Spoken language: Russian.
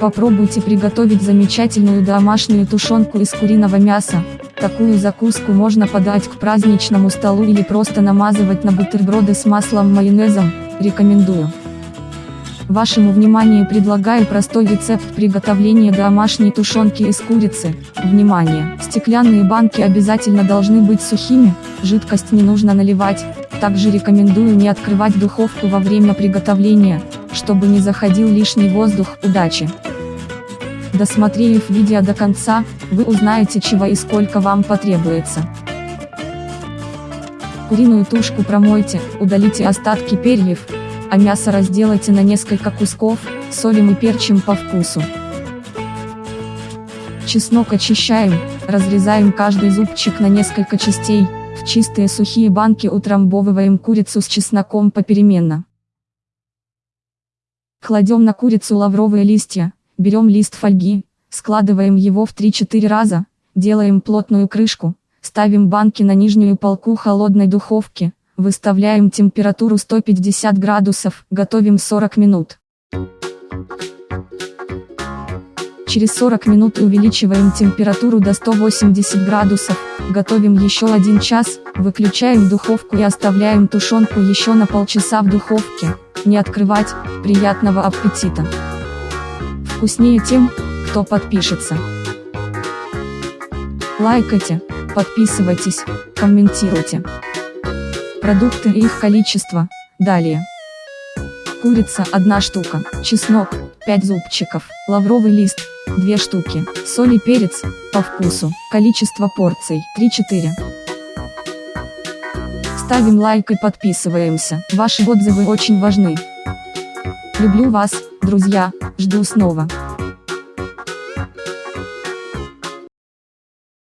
Попробуйте приготовить замечательную домашнюю тушенку из куриного мяса. Такую закуску можно подать к праздничному столу или просто намазывать на бутерброды с маслом майонезом, рекомендую. Вашему вниманию предлагаю простой рецепт приготовления домашней тушенки из курицы. Внимание! Стеклянные банки обязательно должны быть сухими, жидкость не нужно наливать. Также рекомендую не открывать духовку во время приготовления, чтобы не заходил лишний воздух. Удачи! Досмотрев видео до конца, вы узнаете чего и сколько вам потребуется. Куриную тушку промойте, удалите остатки перьев, а мясо разделайте на несколько кусков, солим и перчим по вкусу. Чеснок очищаем, разрезаем каждый зубчик на несколько частей, в чистые сухие банки утрамбовываем курицу с чесноком попеременно. Кладем на курицу лавровые листья, берем лист фольги, складываем его в 3-4 раза, делаем плотную крышку, ставим банки на нижнюю полку холодной духовки, Выставляем температуру 150 градусов, готовим 40 минут. Через 40 минут увеличиваем температуру до 180 градусов, готовим еще 1 час, выключаем духовку и оставляем тушенку еще на полчаса в духовке. Не открывать, приятного аппетита! Вкуснее тем, кто подпишется. Лайкайте, подписывайтесь, комментируйте. Продукты и их количество. Далее. Курица 1 штука, чеснок 5 зубчиков, лавровый лист 2 штуки, соль и перец по вкусу, количество порций 3-4. Ставим лайк и подписываемся, ваши отзывы очень важны. Люблю вас, друзья, жду снова.